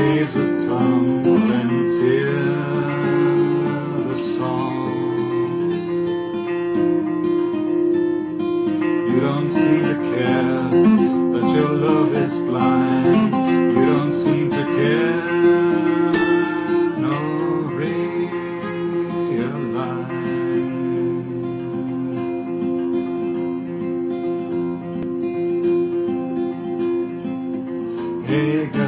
waves a tumble and song. You don't seem to care that your love is blind. You don't seem to care. Realize. Hey,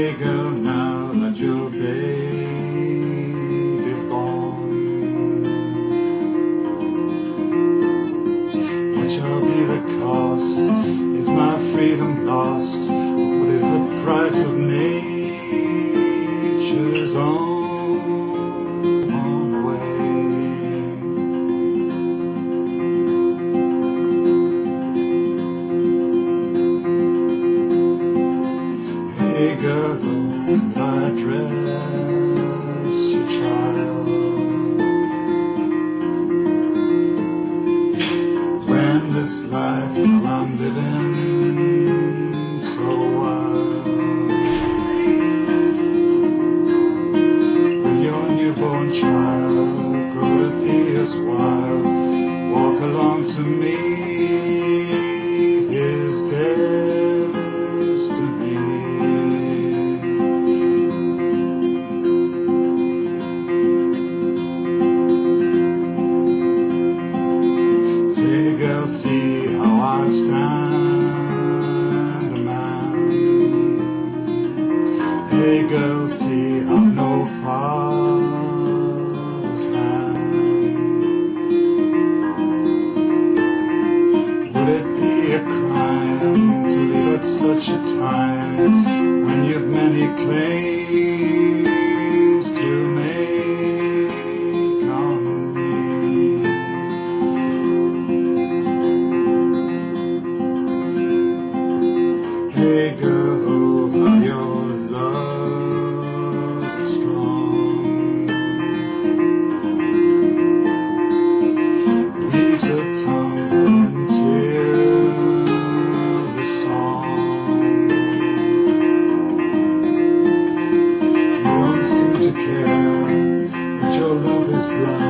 Hey girl, now that your baby's born, what shall be the cost? Is my freedom lost? What is the price of nature's own, Girl, could I dress your child? When this life I'm living so wild. Will your newborn child grow to be as wild. Walk along to meet such a time when you've many claims to make on me? Hey girl, love